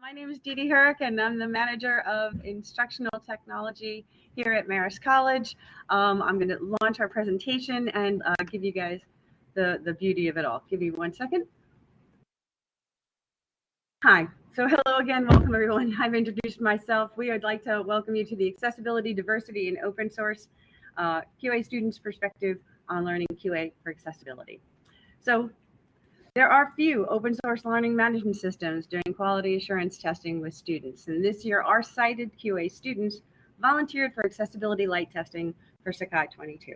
My name is Dee Dee Herrick, and I'm the manager of instructional technology here at Marist College. Um, I'm going to launch our presentation and uh, give you guys the, the beauty of it all. Give me one second. Hi. So hello again. Welcome, everyone. I've introduced myself. We would like to welcome you to the Accessibility, Diversity, and Open Source uh, QA Students Perspective on Learning QA for Accessibility. So there are few open source learning management systems doing quality assurance testing with students. And this year, our sighted QA students volunteered for accessibility lite testing for Sakai 22,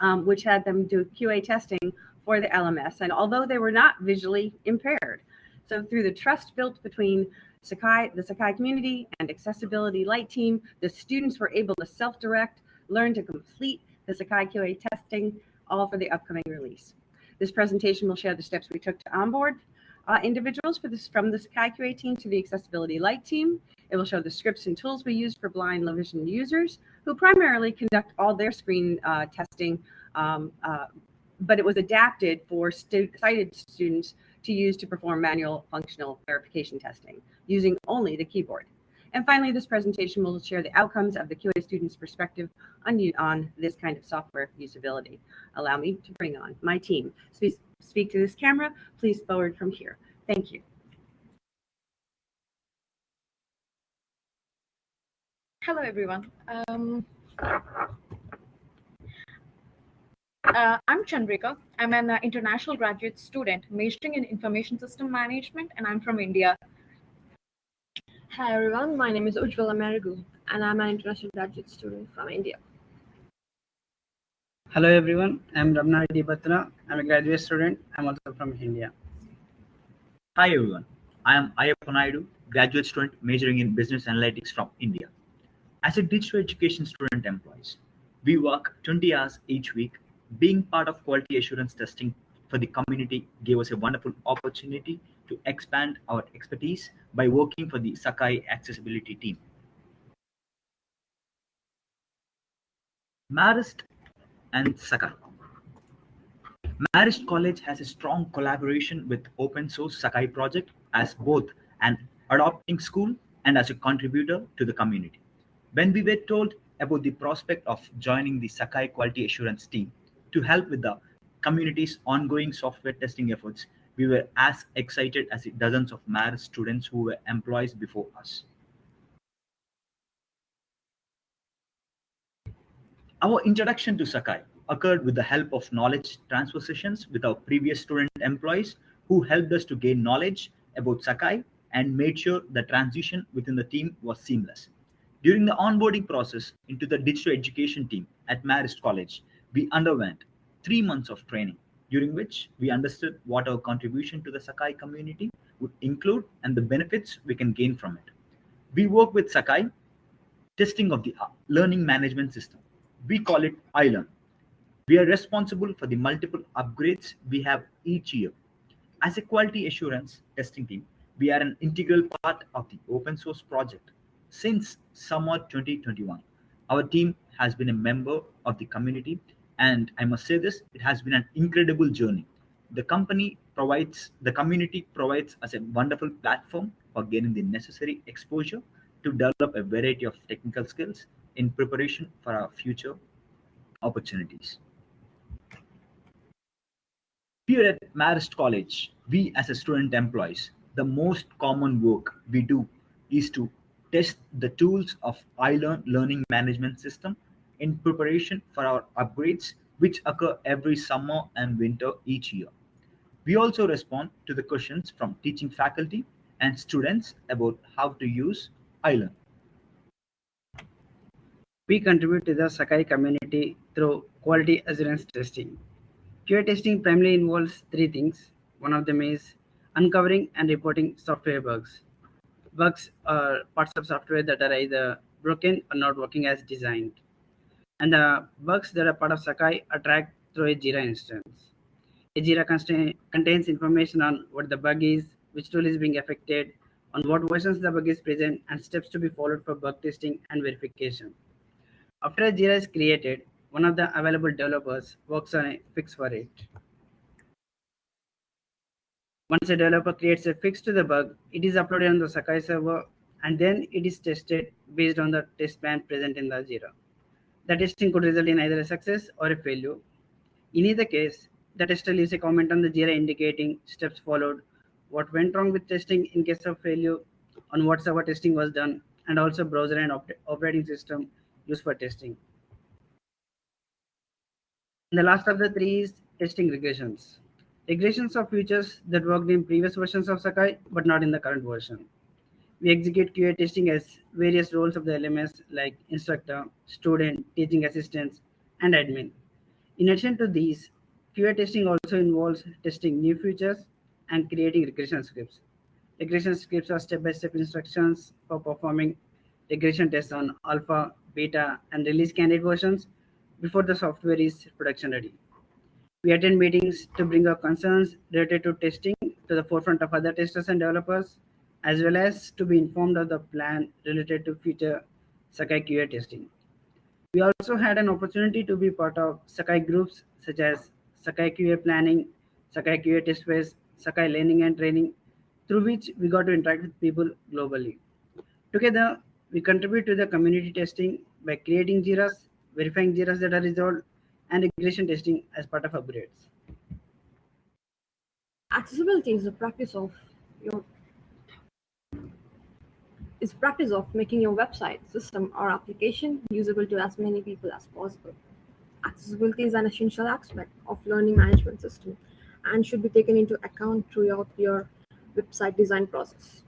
um, which had them do QA testing for the LMS. And although they were not visually impaired, so through the trust built between Sakai, the Sakai community and Accessibility Lite team, the students were able to self-direct, learn to complete the Sakai QA testing, all for the upcoming release. This presentation will share the steps we took to onboard uh, individuals for this from the Sakai team to the Accessibility Lite team. It will show the scripts and tools we use for blind low vision users who primarily conduct all their screen uh, testing, um, uh, but it was adapted for stu sighted students to use to perform manual functional verification testing using only the keyboard. And finally, this presentation will share the outcomes of the QA student's perspective on, on this kind of software usability. Allow me to bring on my team. Please speak to this camera, please forward from here. Thank you. Hello, everyone. Um, uh, I'm Chandrika. I'm an uh, international graduate student majoring in information system management, and I'm from India. Hi everyone, my name is Ujjwala Marigu and I'm an international graduate student from India. Hello everyone, I'm Ramna Reddy Batra. I'm a graduate student. I'm also from India. Hi everyone, I am Ayappa Naidu, graduate student majoring in business analytics from India. As a digital education student employees, we work 20 hours each week. Being part of quality assurance testing for the community gave us a wonderful opportunity to expand our expertise by working for the Sakai accessibility team. Marist and Sakai. Marist College has a strong collaboration with open source Sakai project as both an adopting school and as a contributor to the community. When we were told about the prospect of joining the Sakai quality assurance team to help with the community's ongoing software testing efforts, we were as excited as dozens of Marist students who were employees before us. Our introduction to Sakai occurred with the help of knowledge transfer sessions with our previous student employees who helped us to gain knowledge about Sakai and made sure the transition within the team was seamless. During the onboarding process into the digital education team at Marist College, we underwent three months of training during which we understood what our contribution to the Sakai community would include and the benefits we can gain from it. We work with Sakai testing of the uh, learning management system. We call it iLearn. We are responsible for the multiple upgrades we have each year. As a quality assurance testing team, we are an integral part of the open source project. Since summer 2021, our team has been a member of the community and I must say this, it has been an incredible journey. The company provides, the community provides us a wonderful platform for gaining the necessary exposure to develop a variety of technical skills in preparation for our future opportunities. Here at Marist College, we as a student employees, the most common work we do is to test the tools of iLearn learning management system in preparation for our upgrades, which occur every summer and winter each year. We also respond to the questions from teaching faculty and students about how to use iLearn. We contribute to the Sakai community through quality assurance testing. QA testing primarily involves three things. One of them is uncovering and reporting software bugs. Bugs are parts of software that are either broken or not working as designed and the bugs that are part of Sakai are tracked through a Jira instance. A Jira contains information on what the bug is, which tool is being affected, on what versions the bug is present, and steps to be followed for bug testing and verification. After a Jira is created, one of the available developers works on a fix for it. Once a developer creates a fix to the bug, it is uploaded on the Sakai server and then it is tested based on the test plan present in the Jira. The testing could result in either a success or a failure. In either case, the tester leaves a comment on the Jira indicating steps followed, what went wrong with testing in case of failure, on what server testing was done, and also browser and op operating system used for testing. And the last of the three is testing regressions. Regressions are features that worked in previous versions of Sakai but not in the current version. We execute QA testing as various roles of the LMS like instructor, student, teaching assistants, and admin. In addition to these, QA testing also involves testing new features and creating regression scripts. Regression scripts are step-by-step instructions for performing regression tests on alpha, beta, and release candidate versions before the software is production ready. We attend meetings to bring our concerns related to testing to the forefront of other testers and developers, as well as to be informed of the plan related to future Sakai QA testing. We also had an opportunity to be part of Sakai groups such as Sakai QA planning, Sakai QA test phase, Sakai learning and training, through which we got to interact with people globally. Together, we contribute to the community testing by creating JIRAs, verifying JIRAs that are resolved, and regression testing as part of upgrades. Accessibility is the practice of your is practice of making your website, system, or application usable to as many people as possible. Accessibility is an essential aspect of learning management system and should be taken into account throughout your website design process.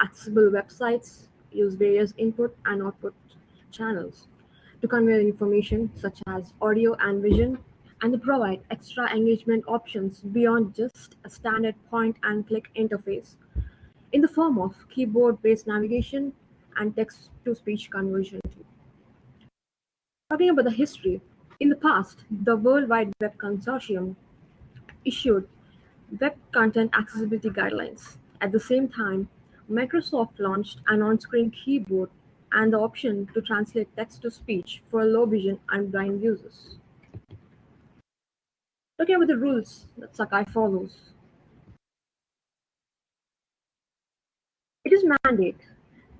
Accessible websites use various input and output channels to convey information such as audio and vision and to provide extra engagement options beyond just a standard point and click interface in the form of keyboard-based navigation and text-to-speech conversion. Talking about the history, in the past, the World Wide Web Consortium issued Web Content Accessibility Guidelines. At the same time, Microsoft launched an on-screen keyboard and the option to translate text-to-speech for low vision and blind users. Talking about the rules that Sakai follows, It is mandate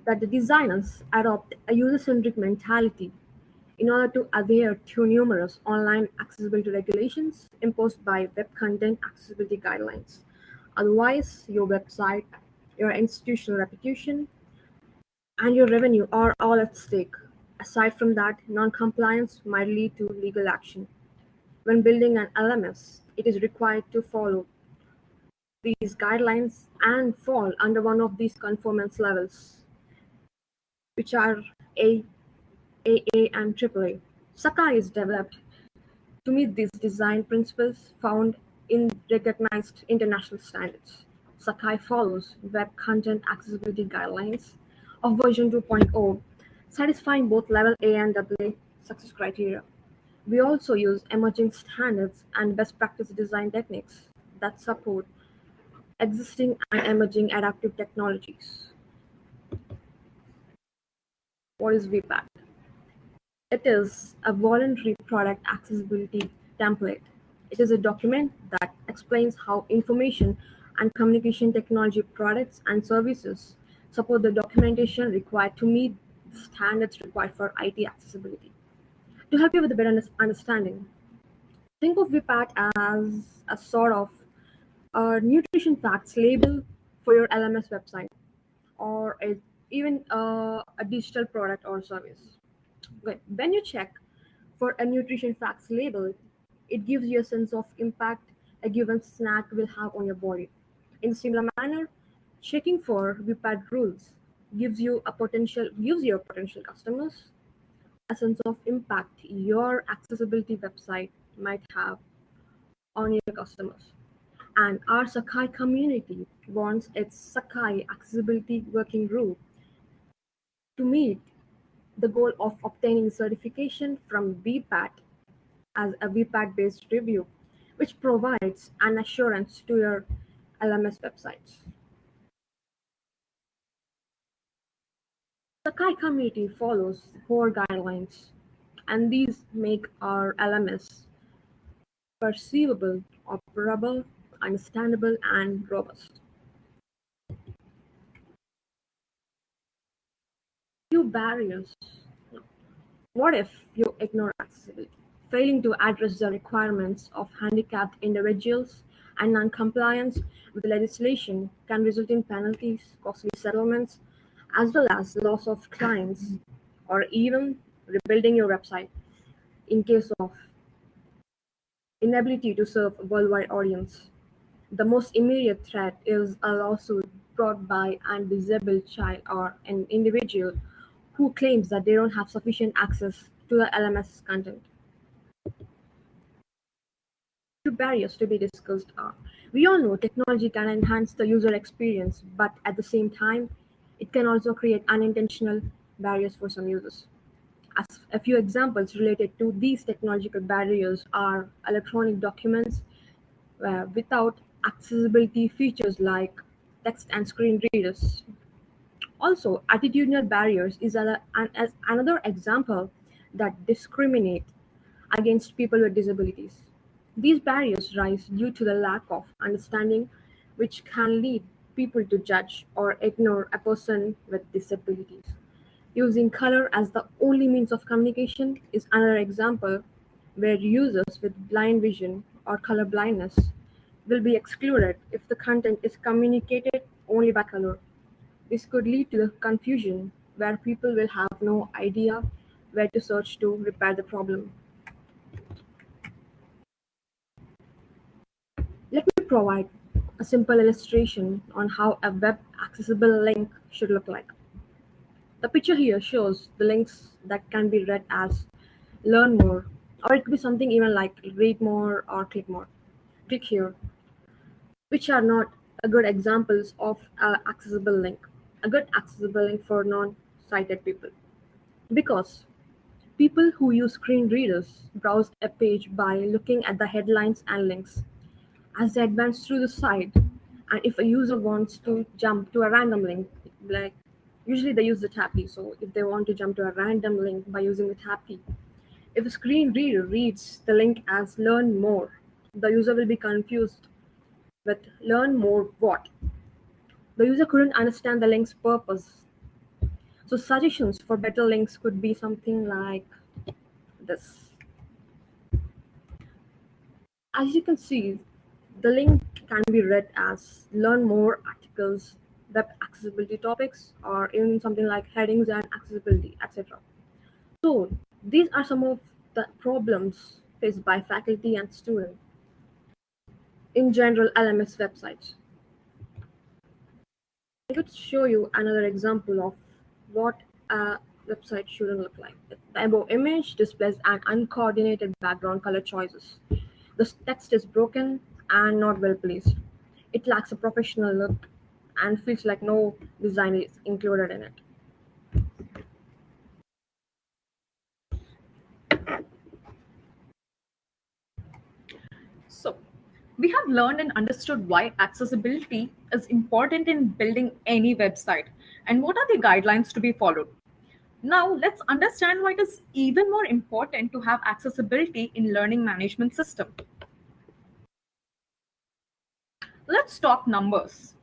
that the designers adopt a user-centric mentality in order to adhere to numerous online accessibility regulations imposed by Web Content Accessibility Guidelines. Otherwise, your website, your institutional reputation, and your revenue are all at stake. Aside from that, non-compliance might lead to legal action. When building an LMS, it is required to follow these guidelines and fall under one of these conformance levels, which are A, AA, and AAA. Sakai is developed to meet these design principles found in recognized international standards. Sakai follows Web Content Accessibility Guidelines of version 2.0, satisfying both level A and AA success criteria. We also use emerging standards and best practice design techniques that support existing and emerging adaptive technologies. What is VPAT? It is a voluntary product accessibility template. It is a document that explains how information and communication technology products and services support the documentation required to meet the standards required for IT accessibility. To help you with a better understanding, think of VPAT as a sort of a nutrition facts label for your LMS website or a, even a digital product or service. Okay. When you check for a nutrition facts label, it gives you a sense of impact a given snack will have on your body. In similar manner, checking for VPAT rules gives you a potential gives your potential customers a sense of impact your accessibility website might have on your customers and our Sakai community wants its Sakai Accessibility Working Group to meet the goal of obtaining certification from VPAT as a VPAT-based review, which provides an assurance to your LMS websites. Sakai community follows core guidelines, and these make our LMS perceivable, operable, understandable, and robust. Few barriers. What if you ignore accessibility, failing to address the requirements of handicapped individuals and non-compliance with the legislation can result in penalties, costly settlements, as well as loss of clients or even rebuilding your website in case of inability to serve a worldwide audience. The most immediate threat is a lawsuit brought by an disabled child or an individual who claims that they don't have sufficient access to the LMS content. Two barriers to be discussed are we all know technology can enhance the user experience, but at the same time, it can also create unintentional barriers for some users. As a few examples related to these technological barriers are electronic documents uh, without accessibility features like text and screen readers. Also, attitudinal barriers is a, an, as another example that discriminate against people with disabilities. These barriers rise due to the lack of understanding, which can lead people to judge or ignore a person with disabilities. Using color as the only means of communication is another example where users with blind vision or color blindness will be excluded if the content is communicated only by color. This could lead to confusion where people will have no idea where to search to repair the problem. Let me provide a simple illustration on how a web accessible link should look like. The picture here shows the links that can be read as learn more, or it could be something even like read more or click more. Click here, which are not a good examples of an accessible link, a good accessible link for non-sighted people. Because people who use screen readers browse a page by looking at the headlines and links as they advance through the site. And if a user wants to jump to a random link, like usually they use the tab key. So if they want to jump to a random link by using the tab key, if a screen reader reads the link as learn more, the user will be confused with learn more what? The user couldn't understand the link's purpose. So suggestions for better links could be something like this. As you can see, the link can be read as learn more articles, web accessibility topics, or even something like headings and accessibility, etc. So these are some of the problems faced by faculty and students in general LMS websites. I could show you another example of what a website shouldn't look like. The above image displays an uncoordinated background color choices. The text is broken and not well placed. It lacks a professional look and feels like no design is included in it. So, we have learned and understood why accessibility is important in building any website and what are the guidelines to be followed. Now, let's understand why it is even more important to have accessibility in learning management system. Let's talk numbers.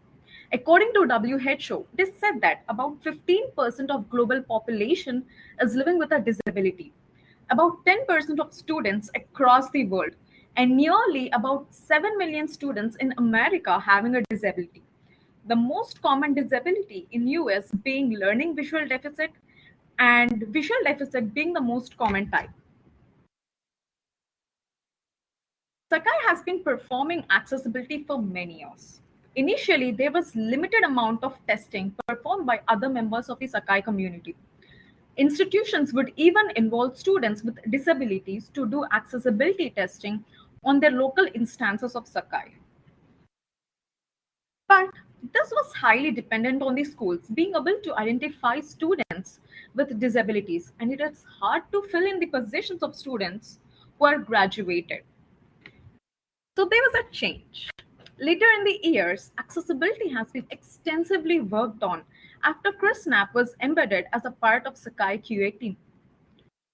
According to WHO, it is said that about 15% of global population is living with a disability. About 10% of students across the world and nearly about 7 million students in America having a disability. The most common disability in US being learning visual deficit and visual deficit being the most common type. Sakai has been performing accessibility for many years. Initially, there was limited amount of testing performed by other members of the Sakai community. Institutions would even involve students with disabilities to do accessibility testing on their local instances of Sakai. But this was highly dependent on the schools being able to identify students with disabilities, and it is hard to fill in the positions of students who are graduated. So there was a change. Later in the years, accessibility has been extensively worked on after Chris Knapp was embedded as a part of Sakai QA team.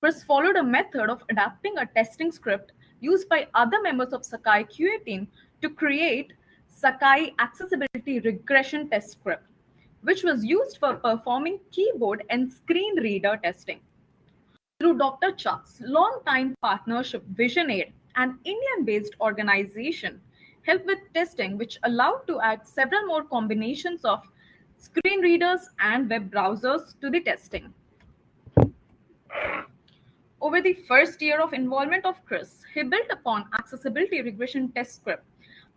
Chris followed a method of adapting a testing script used by other members of Sakai QA team to create Sakai Accessibility Regression Test Script, which was used for performing keyboard and screen reader testing. Through Dr. Chuck's long-time partnership, VisionAid, an Indian-based organization, helped with testing, which allowed to add several more combinations of screen readers and web browsers to the testing. Over the first year of involvement of Chris, he built upon accessibility regression test script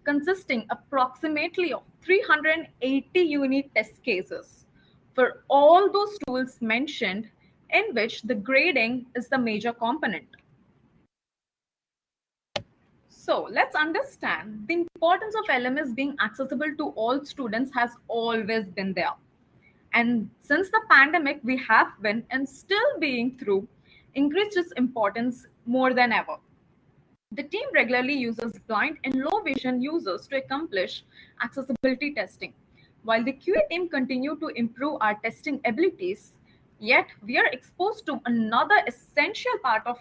consisting approximately of 380 unit test cases for all those tools mentioned in which the grading is the major component. So let's understand the importance of LMS being accessible to all students has always been there. And since the pandemic, we have been and still being through increased its importance more than ever. The team regularly uses blind and low vision users to accomplish accessibility testing. While the QA team continue to improve our testing abilities, yet we are exposed to another essential part of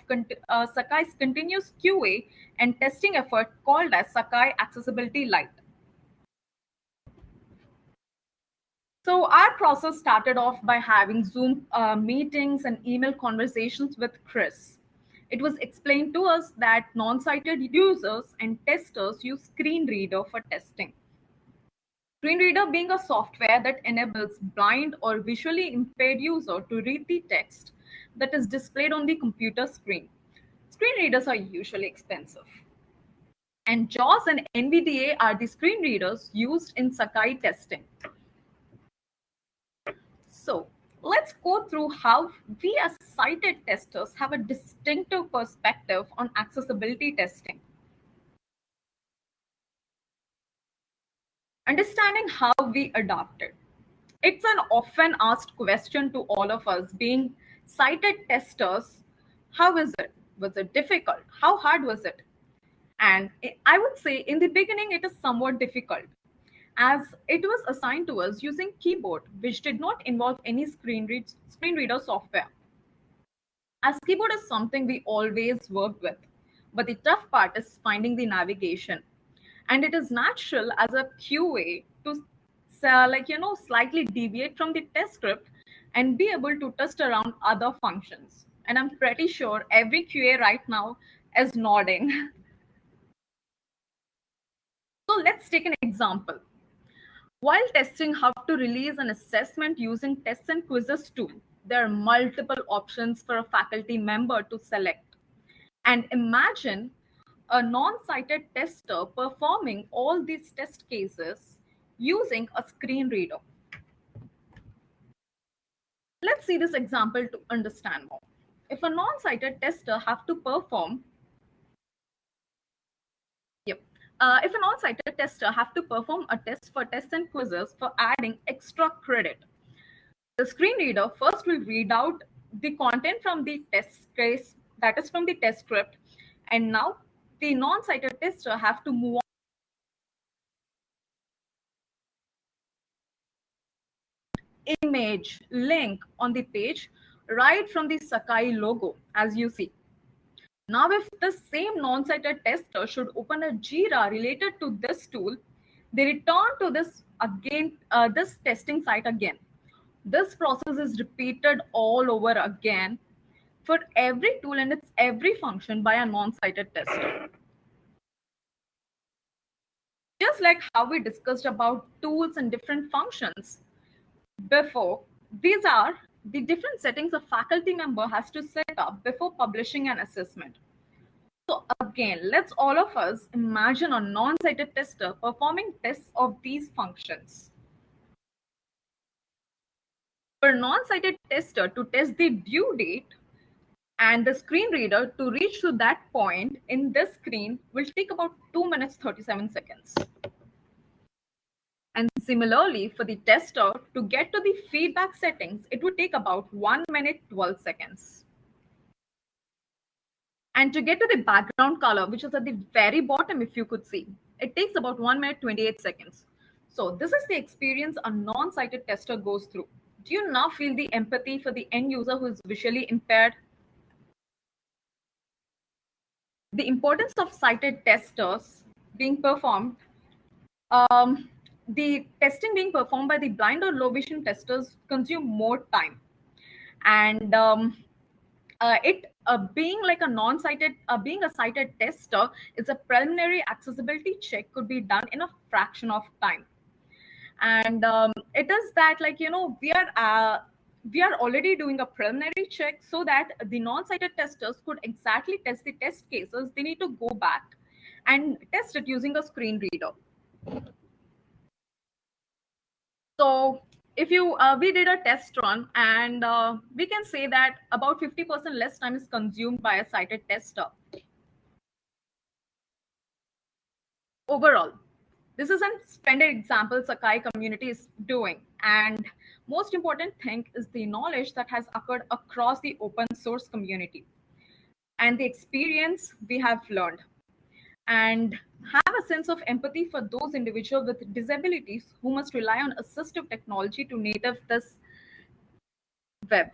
uh, Sakai's continuous QA and testing effort called as Sakai Accessibility Lite. So our process started off by having Zoom uh, meetings and email conversations with Chris. It was explained to us that non-sighted users and testers use screen reader for testing. Screen reader being a software that enables blind or visually impaired user to read the text that is displayed on the computer screen. Screen readers are usually expensive. And JAWS and NVDA are the screen readers used in Sakai testing. So let's go through how we as sighted testers have a distinctive perspective on accessibility testing. Understanding how we adopted. It's an often asked question to all of us being sighted testers. How is it? Was it difficult? How hard was it? And I would say in the beginning, it is somewhat difficult as it was assigned to us using keyboard, which did not involve any screen, read, screen reader software. As keyboard is something we always worked with, but the tough part is finding the navigation. And it is natural as a QA to uh, like, you know, slightly deviate from the test script and be able to test around other functions. And I'm pretty sure every QA right now is nodding. so let's take an example. While testing how to release an assessment using tests and quizzes tool, there are multiple options for a faculty member to select. And imagine a non-sighted tester performing all these test cases using a screen reader. Let's see this example to understand more. If a non-sighted tester have to perform uh, if an on-sighted tester have to perform a test for tests and quizzes for adding extra credit, the screen reader first will read out the content from the test case, that is from the test script, and now the non-sighted tester have to move on image link on the page right from the Sakai logo as you see. Now, if the same non-sighted tester should open a Jira related to this tool, they return to this again, uh, this testing site again. This process is repeated all over again for every tool and its every function by a non-sighted tester. Just like how we discussed about tools and different functions before, these are the different settings a faculty member has to set up before publishing an assessment. So again, let's all of us imagine a non-sighted tester performing tests of these functions. For a non-sighted tester to test the due date and the screen reader to reach to that point in this screen will take about 2 minutes 37 seconds. And similarly, for the tester to get to the feedback settings, it would take about 1 minute 12 seconds. And to get to the background color, which is at the very bottom, if you could see, it takes about 1 minute 28 seconds. So this is the experience a non-sighted tester goes through. Do you now feel the empathy for the end user who is visually impaired? The importance of sighted testers being performed, um, the testing being performed by the blind or low vision testers consume more time. And um, uh, it uh, being like a non-sighted, uh, being a sighted tester is a preliminary accessibility check could be done in a fraction of time. And um, it is that like, you know, we are, uh, we are already doing a preliminary check so that the non-sighted testers could exactly test the test cases. They need to go back and test it using a screen reader. So if you uh, we did a test run and uh, we can say that about 50% less time is consumed by a sighted tester. Overall, this is a splendid example Sakai community is doing. And most important thing is the knowledge that has occurred across the open source community and the experience we have learned and have a sense of empathy for those individuals with disabilities who must rely on assistive technology to native this web.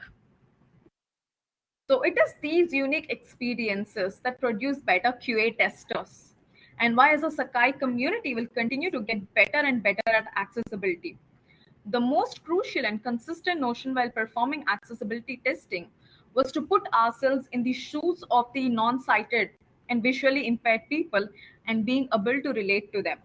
So it is these unique experiences that produce better QA testers and why as a Sakai community will continue to get better and better at accessibility. The most crucial and consistent notion while performing accessibility testing was to put ourselves in the shoes of the non-sighted and visually impaired people and being able to relate to them.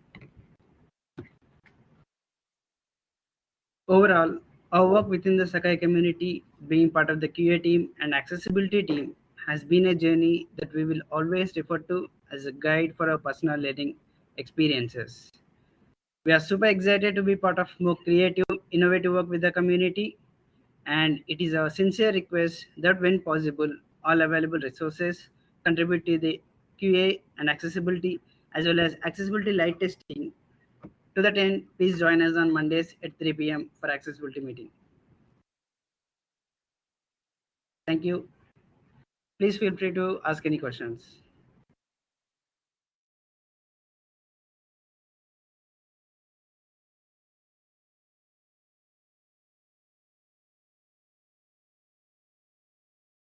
Overall, our work within the Sakai community, being part of the QA team and accessibility team, has been a journey that we will always refer to as a guide for our personal learning experiences. We are super excited to be part of more creative, innovative work with the community, and it is our sincere request that when possible, all available resources contribute to the QA and accessibility as well as accessibility lite testing. To that end, please join us on Mondays at 3 p.m. for accessibility meeting. Thank you. Please feel free to ask any questions.